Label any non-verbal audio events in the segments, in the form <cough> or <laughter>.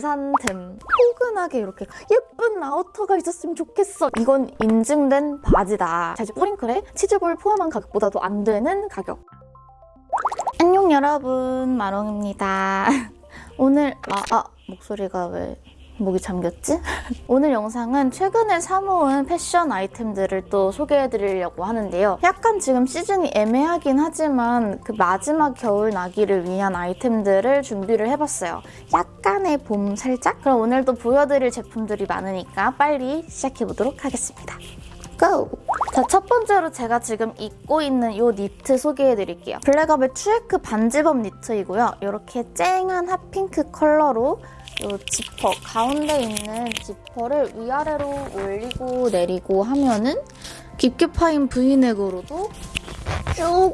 산 템. 포근하게 이렇게 예쁜 아우터가 있었으면 좋겠어. 이건 인증된 바지다. 자, 이제 뿌링클에 치즈볼 포함한 가격보다도 안 되는 가격. 안녕 여러분, 마롱입니다. <laughs> 오늘 아, 아 목소리가 왜 목이 잠겼지? <laughs> 오늘 영상은 최근에 사모은 패션 아이템들을 또 소개해드리려고 하는데요. 약간 지금 시즌이 애매하긴 하지만 그 마지막 겨울 나기를 위한 아이템들을 준비를 해봤어요. 약간의 봄 살짝? 그럼 오늘도 보여드릴 제품들이 많으니까 빨리 시작해보도록 하겠습니다. Go! 자, 첫 번째로 제가 지금 입고 있는 이 니트 소개해드릴게요. 블랙업의 추에크 반zip-up 니트이고요. 이렇게 쨍한 hot pink 컬러로 이 지퍼, 가운데 있는 지퍼를 위아래로 올리고 내리고 하면은 깊게 파인 브이넥으로도 쭉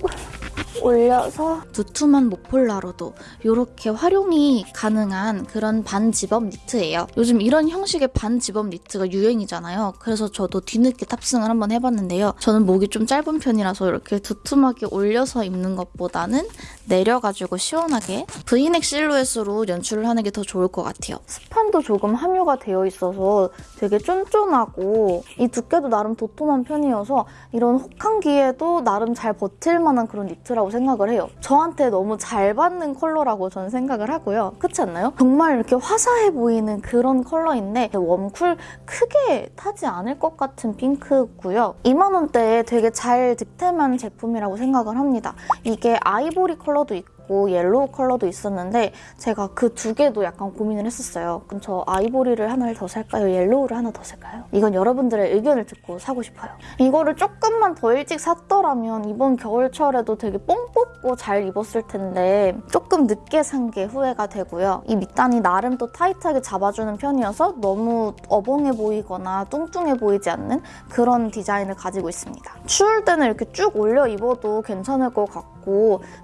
올려서 두툼한 모폴라로도 이렇게 활용이 가능한 그런 반지범 니트예요. 요즘 이런 형식의 반지범 니트가 유행이잖아요. 그래서 저도 뒤늦게 탑승을 한번 해봤는데요. 저는 목이 좀 짧은 편이라서 이렇게 두툼하게 올려서 입는 것보다는 내려가지고 시원하게 브이넥 실루엣으로 연출을 하는 게 더 좋을 것 같아요. 스판도 조금 함유가 되어 있어서 되게 쫀쫀하고 이 두께도 나름 도톰한 편이어서 이런 혹한기에도 나름 잘 버틸 만한 그런 니트라고 생각을 해요. 저한테 너무 잘 받는 컬러라고 저는 생각을 하고요. 그렇지 않나요? 정말 이렇게 화사해 보이는 그런 컬러인데 warm cool 크게 타지 않을 것 같은 핑크고요. 2만 원대에 되게 잘 득템한 제품이라고 생각을 합니다. 이게 아이보리 컬러도 있고 있고 yellow 컬러도 있었는데 제가 그 두 개도 약간 고민을 했었어요. 그럼 저 아이보리를 하나를 더 살까요? yellow를 하나 더 살까요? 이건 여러분들의 의견을 듣고 사고 싶어요. 이거를 조금만 더 일찍 샀더라면 이번 겨울철에도 되게 뽕 뽑고 잘 입었을 텐데 조금 늦게 산 게 후회가 되고요. 이 밑단이 나름 또 타이트하게 잡아주는 편이어서 너무 어벙해 보이거나 뚱뚱해 보이지 않는 그런 디자인을 가지고 있습니다. 추울 때는 이렇게 쭉 올려 입어도 괜찮을 것 같고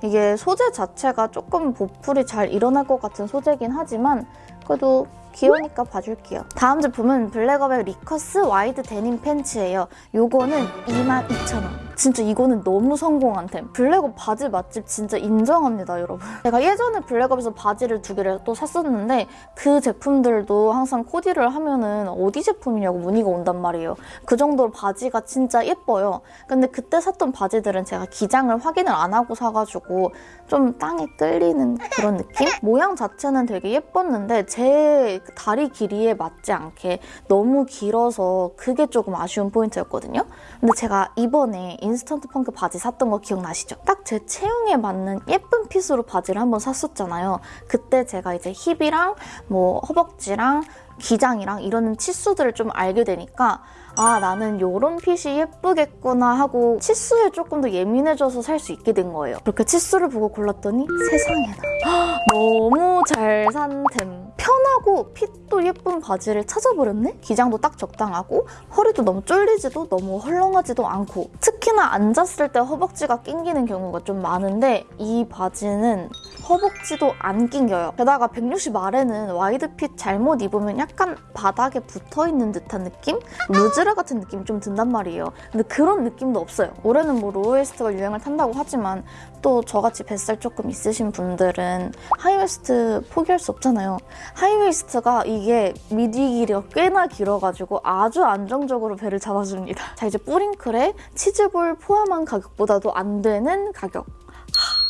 이게 소재 자체가 조금 보풀이 잘 일어날 것 같은 소재긴 하지만 그래도 귀여우니까 봐줄게요. 다음 제품은 블랙업의 리커스 wide 데님 팬츠예요. 요거는 22,000원. 진짜 이거는 너무 성공한 템. 블랙업 바지 맛집 진짜 인정합니다, 여러분. <laughs> 제가 예전에 블랙업에서 바지를 두 개를 또 샀었는데 그 제품들도 항상 코디를 하면은 어디 제품이냐고 문의가 온단 말이에요. 그 정도로 바지가 진짜 예뻐요. 근데 그때 샀던 바지들은 제가 기장을 확인을 안 하고 사가지고 좀 땅에 끌리는 그런 느낌? <laughs> 모양 자체는 되게 예뻤는데 제 다리 길이에 맞지 않게 너무 길어서 그게 조금 아쉬운 포인트였거든요. 근데 제가 이번에 인스턴트 펑크 바지 샀던 거 기억나시죠? 딱 제 체형에 맞는 예쁜 fit으로 바지를 한번 샀었잖아요. 그때 제가 이제 힙이랑 뭐 허벅지랑 기장이랑 이런 치수들을 좀 알게 되니까 아 나는 이런 핏이 예쁘겠구나 하고 치수에 조금 더 예민해져서 살 수 있게 된 거예요. 그렇게 치수를 보고 골랐더니 세상에나 <gasps> 너무 잘 산 템. 편하고 fit도 예쁜 바지를 찾아버렸네? 기장도 딱 적당하고 허리도 너무 쫄리지도 너무 헐렁하지도 않고 특히나 앉았을 때 허벅지가 낑기는 경우가 좀 많은데 이 바지는 허벅지도 안 낑겨요. 게다가 160 아래는 wide fit 잘못 입으면 약간 바닥에 붙어있는 듯한 느낌? 루즈라 같은 느낌이 좀 든단 말이에요. 근데 그런 느낌도 없어요. 올해는 뭐 low waist가 유행을 탄다고 하지만 또 저같이 뱃살 조금 있으신 분들은 high waist 포기할 수 없잖아요. high waist가 이게 밑위 길이가 꽤나 길어가지고 아주 안정적으로 배를 잡아줍니다. 자 이제 뿌링클에 치즈볼 포함한 가격보다도 안 되는 가격.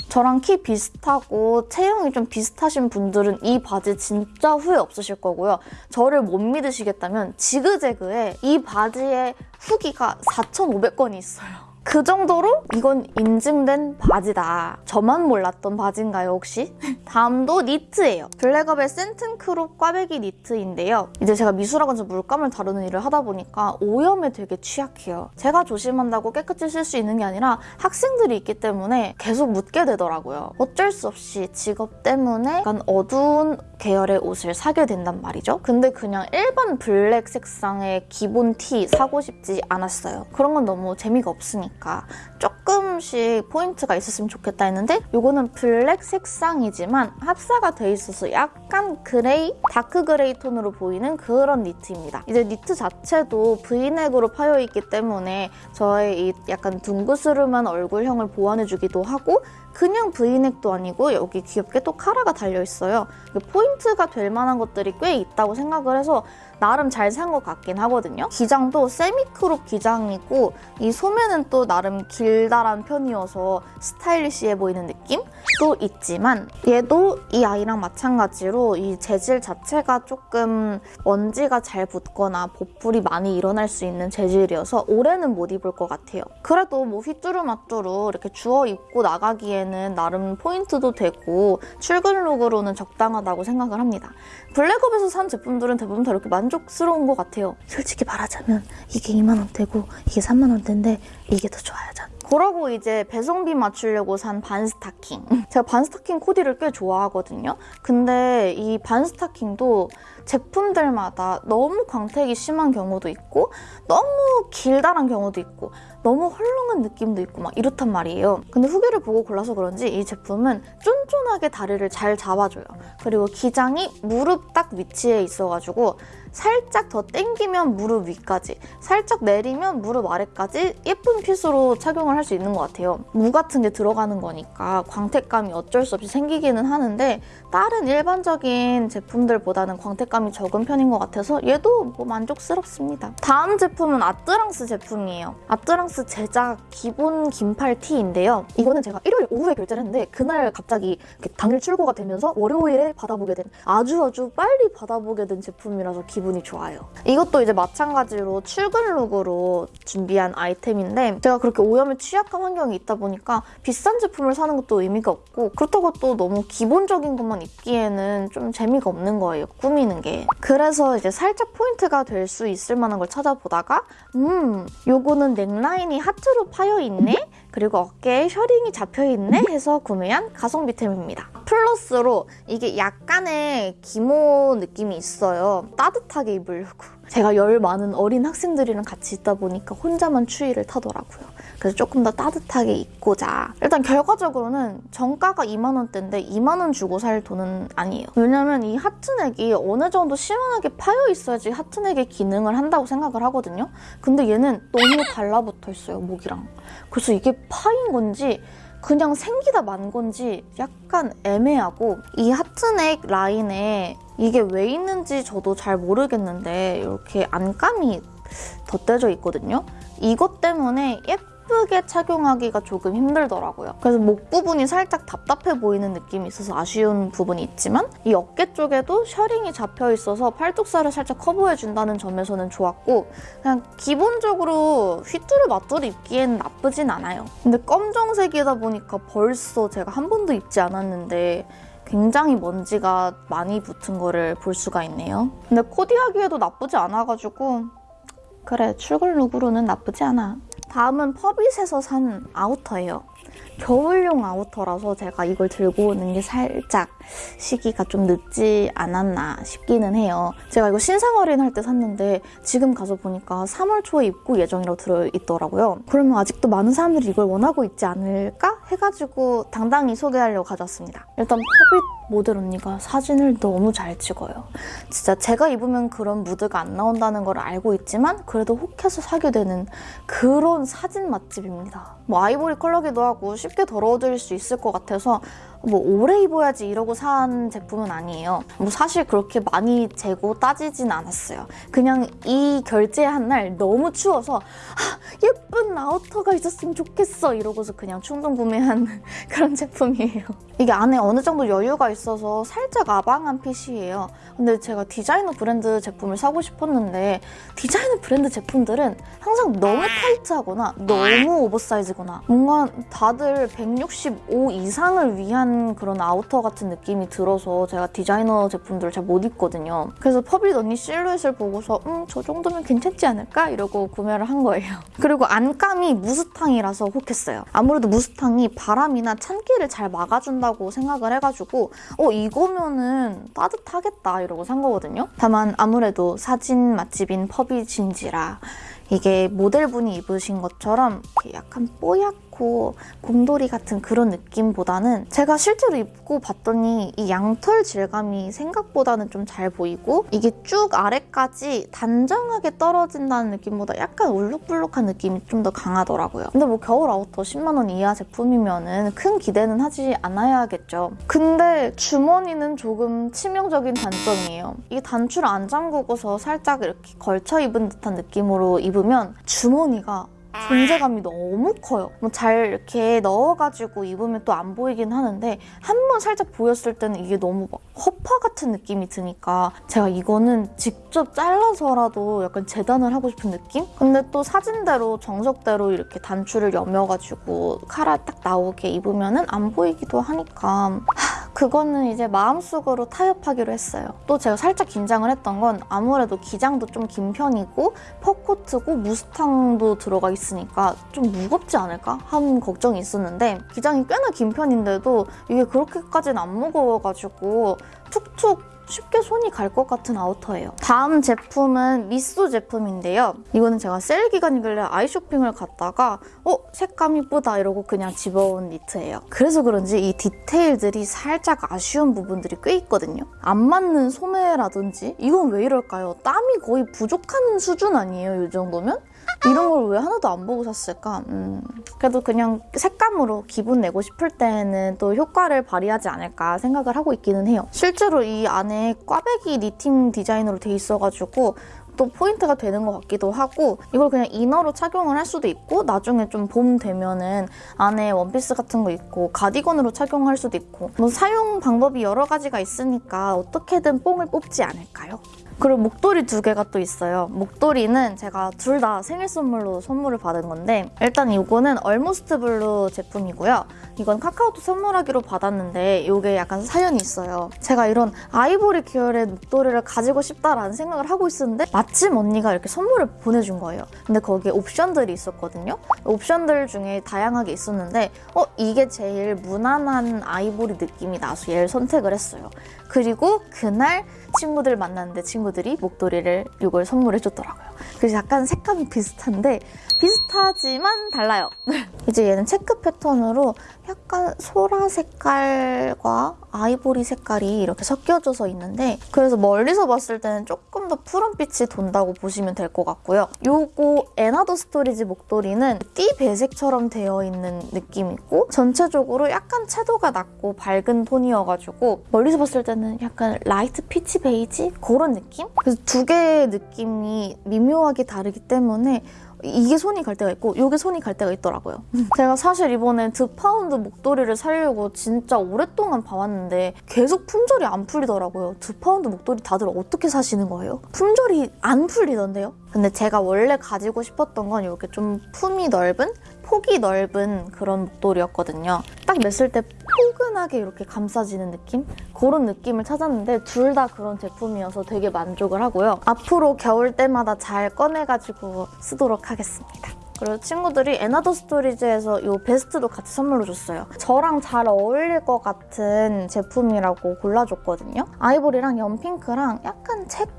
저랑 키 비슷하고 체형이 좀 비슷하신 분들은 이 바지 진짜 후회 없으실 거고요. 저를 못 믿으시겠다면 지그재그에 이 바지의 후기가 4,500건이 있어요. 그 정도로 이건 인증된 바지다. 저만 몰랐던 바지인가요, 혹시? <laughs> 다음도 니트예요. 블랙업의 센튼 crop 꽈배기 니트인데요. 이제 제가 미술학원에서 물감을 다루는 일을 하다 보니까 오염에 되게 취약해요. 제가 조심한다고 깨끗이 쓸 수 있는 게 아니라 학생들이 있기 때문에 계속 묻게 되더라고요. 어쩔 수 없이 직업 때문에 약간 어두운 계열의 옷을 사게 된단 말이죠. 근데 그냥 일반 블랙 색상의 기본 티 사고 싶지 않았어요. 그런 건 너무 재미가 없으니까. 조금씩 포인트가 있었으면 좋겠다 했는데 이거는 블랙 색상이지만 합사가 돼 있어서 약간 gray, dark gray 톤으로 보이는 그런 니트입니다. 이제 니트 자체도 브이넥으로 파여있기 때문에 저의 이 약간 둥그스름한 얼굴형을 보완해주기도 하고 그냥 브이넥도 아니고 여기 귀엽게 또 카라가 달려있어요. 포인트 포인트가 될 만한 것들이 꽤 있다고 생각을 해서 나름 잘 산 것 같긴 하거든요. 기장도 semi-crop 기장이고 이 소매는 또 나름 길다란 편이어서 스타일리시해 보이는 느낌도 있지만 얘도 이 아이랑 마찬가지로 이 재질 자체가 조금 먼지가 잘 붙거나 보풀이 많이 일어날 수 있는 재질이어서 올해는 못 입을 것 같아요. 그래도 뭐 휘뚜루마뚜루 이렇게 주워 입고 나가기에는 나름 포인트도 되고 출근 룩으로는 적당하다고 생각 을 합니다. 블랙업에서 산 제품들은 대부분 다 이렇게 만족스러운 것 같아요. 솔직히 말하자면 이게 2만 원대고 이게 3만 원대인데 이게 더 좋아요, 전. 그러고 이제 배송비 맞추려고 산 반스타킹. <laughs> 제가 반스타킹 코디를 꽤 좋아하거든요. 근데 이 반스타킹도 제품들마다 너무 광택이 심한 경우도 있고 너무 길다란 경우도 있고 너무 헐렁한 느낌도 있고 막 이렇단 말이에요. 근데 후기를 보고 골라서 그런지 이 제품은 쫀쫀하게 다리를 잘 잡아줘요. 그리고 기장이 무릎 딱 위치에 있어가지고 살짝 더 당기면 무릎 위까지, 살짝 내리면 무릎 아래까지 예쁜 핏으로 착용을 할 수 있는 것 같아요. 무 같은 게 들어가는 거니까 광택감이 어쩔 수 없이 생기기는 하는데 다른 일반적인 제품들보다는 광택감이 적은 편인 것 같아서 얘도 뭐 만족스럽습니다. 다음 제품은 아뜨랑스 제품이에요. 아뜨랑스 제작 기본 긴팔 티인데요. 이거는 제가 일요일 오후에 결제를 했는데 그날 갑자기 당일 출고가 되면서 월요일에 받아보게 된 아주 아주 빨리 받아보게 된 제품이라서 기 분이 좋아요. 이것도 이제 마찬가지로 출근 룩으로 준비한 아이템인데 제가 그렇게 오염에 취약한 환경이 있다 보니까 비싼 제품을 사는 것도 의미가 없고 그렇다고 또 너무 기본적인 것만 입기에는 좀 재미가 없는 거예요. 꾸미는 게. 그래서 이제 살짝 포인트가 될 수 있을 만한 걸 찾아보다가 음 요거는 넥라인이 하트로 파여 있네? 그리고 어깨에 셔링이 잡혀 있네? 해서 구매한 가성비템입니다. 플러스로 이게 약간의 기모 느낌이 있어요. 따뜻하게 입으려고. 제가 열 많은 어린 학생들이랑 같이 있다 보니까 혼자만 추위를 타더라고요. 그래서 조금 더 따뜻하게 입고자. 일단 결과적으로는 정가가 2만 원대인데 2만 원 주고 살 돈은 아니에요. 왜냐면 이 하트넥이 어느 정도 시원하게 파여 있어야지 하트넥의 기능을 한다고 생각을 하거든요. 근데 얘는 너무 달라붙어 있어요, 목이랑. 그래서 이게 파인 건지 그냥 생기다 만 건지 약간 애매하고 이 하트넥 라인에 이게 왜 있는지 저도 잘 모르겠는데 이렇게 안감이 덧대져 있거든요. 이것 때문에 예 쁘게 착용하기가 조금 힘들더라고요. 그래서 목 부분이 살짝 답답해 보이는 느낌이 있어서 아쉬운 부분이 있지만 이 어깨 쪽에도 셔링이 잡혀 있어서 팔뚝살을 살짝 커버해준다는 점에서는 좋았고 그냥 기본적으로 휘뚜루마뚜루 입기엔 나쁘진 않아요. 근데 검정색이다 보니까 벌써 제가 한 번도 입지 않았는데 굉장히 먼지가 많이 붙은 거를 볼 수가 있네요. 근데 코디하기에도 나쁘지 않아가지고 그래 출근 룩으로는 나쁘지 않아. 다음은 퍼빗에서 산 아우터예요. 겨울용 아우터라서 제가 이걸 들고 오는 게 살짝 시기가 좀 늦지 않았나 싶기는 해요. 제가 이거 신상할인 할때 샀는데 지금 가서 보니까 3월 초에 입고 예정이라고 들어있더라고요. 그러면 아직도 많은 사람들이 이걸 원하고 있지 않을까 해가지고 당당히 소개하려고 가져왔습니다. 일단 퍼빗 모델 언니가 사진을 너무 잘 찍어요. 진짜 제가 입으면 그런 무드가 안 나온다는 걸 알고 있지만 그래도 혹해서 사게 되는 그런 사진 맛집입니다. 뭐 아이보리 컬러기도 하고 쉽게 더러워질 수 있을 것 같아서 뭐 오래 입어야지 이러고 산 제품은 아니에요. 뭐 사실 그렇게 많이 재고 따지진 않았어요. 그냥 이 결제한 날 너무 추워서 아, 예쁜 아우터가 있었으면 좋겠어 이러고서 그냥 충동 구매한 <laughs> 그런 제품이에요. 이게 안에 어느 정도 여유가 있어서 살짝 아방한 핏이에요. 근데 제가 디자이너 브랜드 제품을 사고 싶었는데 디자이너 브랜드 제품들은 항상 너무 타이트하거나 너무 oversize거나 뭔가 다들 165 이상을 위한 그런 아우터 같은 느낌이 들어서 제가 디자이너 제품들을 잘 못 입거든요. 그래서 퍼빗 언니 실루엣을 보고서 음, 저 정도면 괜찮지 않을까? 이러고 구매를 한 거예요. <laughs> 그리고 안감이 무스탕이라서 혹했어요. 아무래도 무스탕이 바람이나 찬기를 잘 막아준다고 생각을 해가지고 어, 이거면은 따뜻하겠다 이러고 산 거거든요. 다만 아무래도 사진 맛집인 퍼빗인지라 이게 모델분이 입으신 것처럼 약간 뽀얗고 않고 곰돌이 같은 그런 느낌보다는 제가 실제로 입고 봤더니 이 양털 질감이 생각보다는 좀 잘 보이고 이게 쭉 아래까지 단정하게 떨어진다는 느낌보다 약간 울룩불룩한 느낌이 좀 더 강하더라고요. 근데 뭐 겨울 아우터 10만 원 이하 제품이면은 큰 기대는 하지 않아야겠죠. 근데 주머니는 조금 치명적인 단점이에요. 이 단추를 안 잠그고서 살짝 이렇게 걸쳐 입은 듯한 느낌으로 입으면 주머니가 존재감이 너무 커요. 뭐 잘 이렇게 넣어가지고 입으면 또 안 보이긴 하는데 한 번 살짝 보였을 때는 이게 너무 막 허파 같은 느낌이 드니까 제가 이거는 직접 잘라서라도 약간 재단을 하고 싶은 느낌? 근데 또 사진대로 정석대로 이렇게 단추를 여며가지고 카라 딱 나오게 입으면은 안 보이기도 하니까 하, 그거는 이제 마음속으로 타협하기로 했어요. 또 제가 살짝 긴장을 했던 건 아무래도 기장도 좀 긴 편이고 퍼코트고 무스탕도 들어가 있으니까 좀 무겁지 않을까 하는 걱정이 있었는데 기장이 꽤나 긴 편인데도 이게 그렇게까지는 안 무거워가지고 툭툭 쉽게 손이 갈 것 같은 아우터예요. 다음 제품은 미소 제품인데요. 이거는 제가 세일 기간이길래 아이쇼핑을 갔다가 어? 색감 이쁘다 이러고 그냥 집어온 니트예요. 그래서 그런지 이 디테일들이 살짝 아쉬운 부분들이 꽤 있거든요. 안 맞는 소매라든지 이건 왜 이럴까요? 땀이 거의 부족한 수준 아니에요? 이 정도면? 이런 걸 왜 하나도 안 보고 샀을까? 음, 그래도 그냥 색감으로 기분 내고 싶을 때는 또 효과를 발휘하지 않을까 생각을 하고 있기는 해요. 실제로 이 안에 꽈배기 니팅 디자인으로 돼 있어가지고 또 포인트가 되는 것 같기도 하고 이걸 그냥 이너로 착용을 할 수도 있고 나중에 좀 봄 되면은 안에 원피스 같은 거 입고 가디건으로 착용할 수도 있고 뭐 사용 방법이 여러 가지가 있으니까 어떻게든 뽕을 뽑지 않을까요? 그리고 목도리 두 개가 또 있어요. 목도리는 제가 둘 다 생일 선물로 선물을 받은 건데 일단 이거는 Almost Blue 제품이고요. 이건 카카오톡 선물하기로 받았는데 이게 약간 사연이 있어요. 제가 이런 아이보리 계열의 목도리를 가지고 싶다라는 생각을 하고 있었는데 마침 언니가 이렇게 선물을 보내준 거예요. 근데 거기에 옵션들이 있었거든요. 옵션들 중에 다양하게 있었는데 어 이게 제일 무난한 아이보리 느낌이 나서 얘를 선택을 했어요. 그리고 그날 친구들 만났는데 친구들이 목도리를 이걸 선물해 줬더라고요. 그래서 약간 색감이 비슷한데 비슷하지만 달라요. <laughs> 이제 얘는 체크 패턴으로 약간 소라 색깔과 아이보리 색깔이 이렇게 섞여져서 있는데 그래서 멀리서 봤을 때는 조금 더 푸른빛이 돈다고 보시면 될 것 같고요. 요거 & Other Stories 목도리는 띠 배색처럼 되어 있는 느낌이고 전체적으로 약간 채도가 낮고 밝은 톤이어가지고 멀리서 봤을 때는 약간 light peach beige? 그런 느낌? 그래서 두 개의 느낌이 미묘하게 다르기 때문에 이게 손이 갈 때가 있고 이게 손이 갈 때가 있더라고요. <laughs> 제가 사실 이번에 드 파운드 목도리를 사려고 진짜 오랫동안 봐왔는데 계속 품절이 안 풀리더라고요. 드 파운드 목도리 다들 어떻게 사시는 거예요? 품절이 안 풀리던데요? 근데 제가 원래 가지고 싶었던 건 이렇게 좀 품이 넓은 폭이 넓은 그런 목도리였거든요. 딱 맸을 때 포근하게 이렇게 감싸지는 느낌? 그런 느낌을 찾았는데 둘 다 그런 제품이어서 되게 만족을 하고요. 앞으로 겨울 때마다 잘 꺼내가지고 쓰도록 하겠습니다. 그리고 친구들이 & Other Stories에서 이 베스트도 같이 선물로 줬어요. 저랑 잘 어울릴 것 같은 제품이라고 골라줬거든요. 아이보리랑 연핑크랑 약간 체크?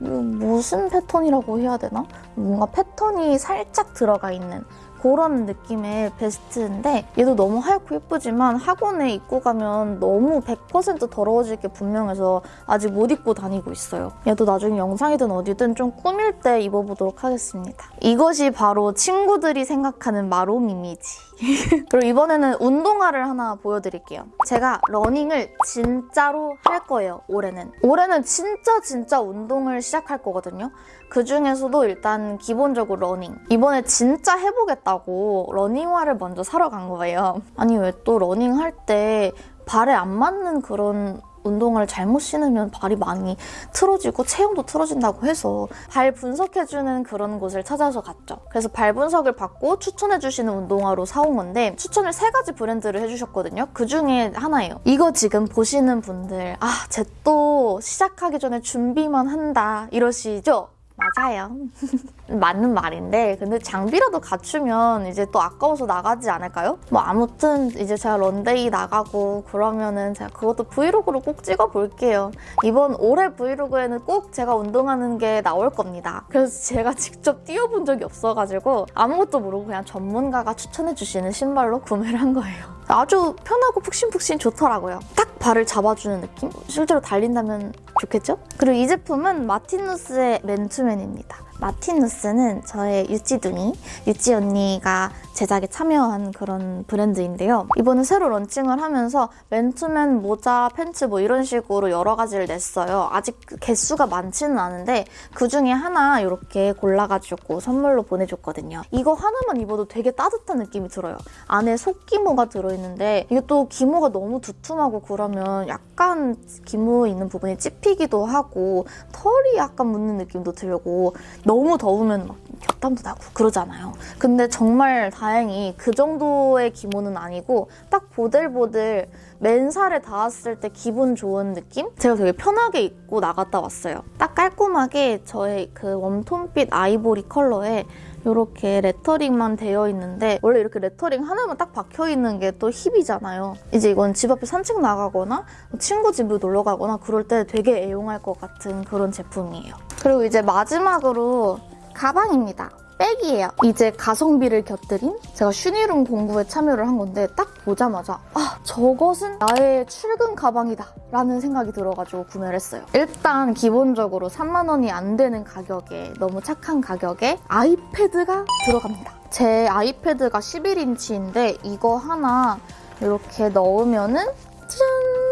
이거 무슨 패턴이라고 해야 되나? 뭔가 패턴이 살짝 들어가 있는 그런 느낌의 베스트인데 얘도 너무 하얗고 예쁘지만 학원에 입고 가면 너무 100% 더러워질 게 분명해서 아직 못 입고 다니고 있어요. 얘도 나중에 영상이든 어디든 좀 꾸밀 때 입어보도록 하겠습니다. 이것이 바로 친구들이 생각하는 마롬 이미지. <laughs> 그리고 이번에는 운동화를 하나 보여드릴게요. 제가 러닝을 진짜로 할 거예요, 올해는. 올해는 진짜 진짜 운동을 시작할 거거든요. 그 중에서도 일단 기본적으로 러닝. 이번에 진짜 해보겠다고 러닝화를 먼저 사러 간 거예요. 아니 왜 또 러닝 할 때 발에 안 맞는 그런 운동화를 잘못 신으면 발이 많이 틀어지고 체형도 틀어진다고 해서 발 분석해주는 그런 곳을 찾아서 갔죠. 그래서 발 분석을 받고 추천해주시는 운동화로 사온 건데 추천을 세 가지 브랜드를 해주셨거든요. 그 중에 하나예요. 이거 지금 보시는 분들 아, 쟤또 시작하기 전에 준비만 한다 이러시죠? 맞아요. <laughs> 맞는 말인데 근데 장비라도 갖추면 이제 또 아까워서 나가지 않을까요? 뭐 아무튼 이제 제가 런데이 나가고 그러면은 제가 그것도 브이로그로 꼭 찍어볼게요. 이번 올해 브이로그에는 꼭 제가 운동하는 게 나올 겁니다. 그래서 제가 <laughs> 직접 뛰어본 적이 없어가지고 아무것도 모르고 그냥 전문가가 추천해주시는 신발로 구매를 한 거예요. 아주 편하고 푹신푹신 좋더라고요. 딱 발을 잡아주는 느낌? 실제로 달린다면 좋겠죠? 그리고 이 제품은 마틴누스의 맨투맨입니다. 마틴 누스는 저의 유찌둥이, 유찌 언니가 제작에 참여한 그런 브랜드인데요. 이번에 새로 런칭을 하면서 맨투맨 모자, 팬츠 뭐 이런 식으로 여러 가지를 냈어요. 아직 개수가 많지는 않은데 그 중에 하나 이렇게 골라가지고 선물로 보내줬거든요. 이거 하나만 입어도 되게 따뜻한 느낌이 들어요. 안에 속기모가 들어있는데 이게 또 기모가 너무 두툼하고 그러면 약간 기모 있는 부분이 찝히기도 하고 털이 약간 묻는 느낌도 들고 너무 더우면 막 곁땀도 나고 그러잖아요. 근데 정말 다행히 그 정도의 기모는 아니고 딱 보들보들 맨살에 닿았을 때 기분 좋은 느낌? 제가 되게 편하게 입고 나갔다 왔어요. 딱 깔끔하게 저의 그 warm tone빛 아이보리 컬러에 이렇게 레터링만 되어 있는데 원래 이렇게 레터링 하나만 딱 박혀 있는 게 또 hip이잖아요. 이제 이건 집 앞에 산책 나가거나 친구 집으로 놀러 가거나 그럴 때 되게 애용할 것 같은 그런 제품이에요. 그리고 이제 마지막으로 가방입니다. 백이에요. 이제 가성비를 곁들인 제가 슈니룸 공부에 참여를 한 건데 딱 보자마자 아 저것은 나의 출근 가방이다 라는 생각이 들어가지고 구매를 했어요. 일단 기본적으로 3만 원이 안 되는 가격에 너무 착한 가격에 아이패드가 들어갑니다. 제 아이패드가 11인치인데 이거 하나 이렇게 넣으면은 짠!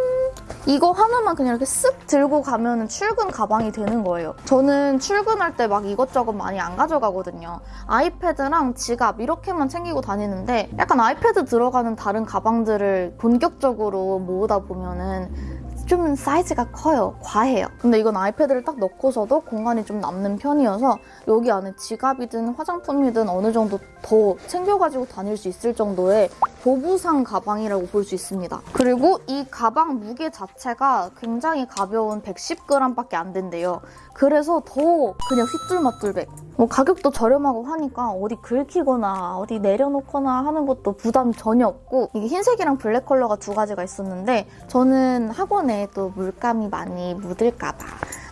이거 하나만 그냥 이렇게 쓱 들고 가면 출근 가방이 되는 거예요. 저는 출근할 때 막 이것저것 많이 안 가져가거든요. 아이패드랑 지갑 이렇게만 챙기고 다니는데 약간 아이패드 들어가는 다른 가방들을 본격적으로 모으다 보면은 좀 사이즈가 커요. 과해요. 근데 이건 아이패드를 딱 넣고서도 공간이 좀 남는 편이어서 여기 안에 지갑이든 화장품이든 어느 정도 더 챙겨가지고 다닐 수 있을 정도의 보부상 가방이라고 볼 수 있습니다. 그리고 이 가방 무게 자체가 굉장히 가벼운 110g밖에 안 된대요. 그래서 더 그냥 휘뚤마뚤백. 뭐 가격도 저렴하고 하니까 어디 긁히거나 어디 내려놓거나 하는 것도 부담 전혀 없고 이게 흰색이랑 블랙 컬러가 두 가지가 있었는데 저는 학원에 또 물감이 많이 묻을까봐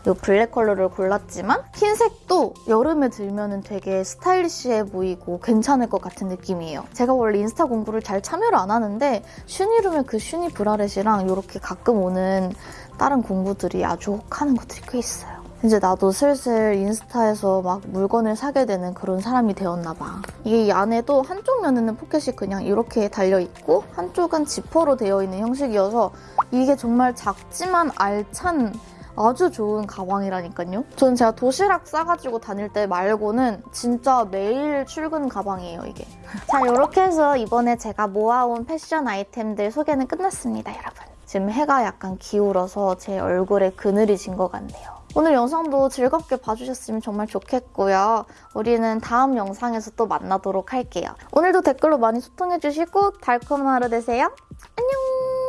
이 블랙 컬러를 골랐지만 흰색도 여름에 들면은 되게 스타일리시해 보이고 괜찮을 것 같은 느낌이에요. 제가 원래 인스타 공구를 잘 참여를 안 하는데 슈니룸의 그 슈니 bralette이랑 이렇게 가끔 오는 다른 공부들이 아주 혹하는 것들이 꽤 있어요. 이제 나도 슬슬 인스타에서 막 물건을 사게 되는 그런 사람이 되었나 봐. 이게 이 안에도 한쪽 면에는 포켓이 그냥 이렇게 달려있고 한쪽은 지퍼로 되어 있는 형식이어서 이게 정말 작지만 알찬 아주 좋은 가방이라니까요. 저는 제가 도시락 싸가지고 다닐 때 말고는 진짜 매일 출근 가방이에요, 이게. <laughs> 자, 이렇게 해서 이번에 제가 모아온 패션 아이템들 소개는 끝났습니다, 여러분. 지금 해가 약간 기울어서 제 얼굴에 그늘이 진 것 같네요. 오늘 영상도 즐겁게 봐주셨으면 정말 좋겠고요. 우리는 다음 영상에서 또 만나도록 할게요. 오늘도 댓글로 많이 소통해주시고 달콤한 하루 되세요. 안녕!